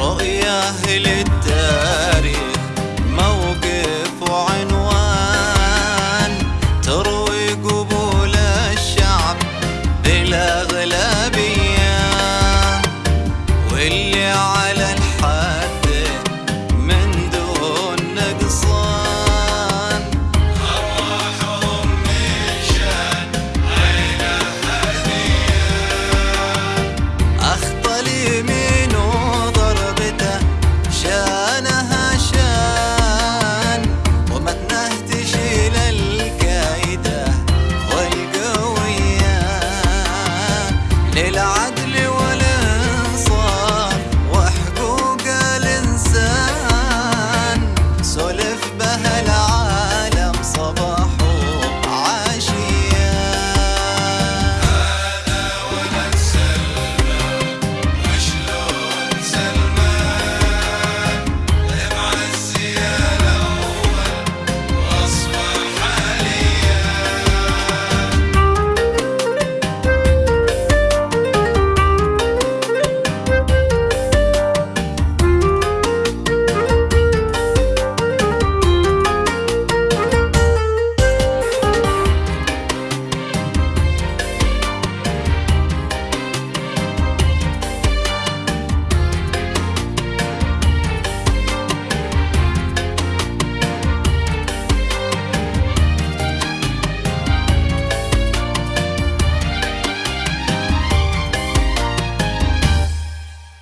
رؤية للتاريخ موقف وعنوان. تروي قبول الشعب بالأغلبية على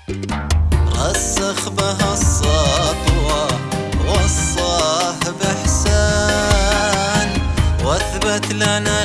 رسخ وصاه بإحسان لنا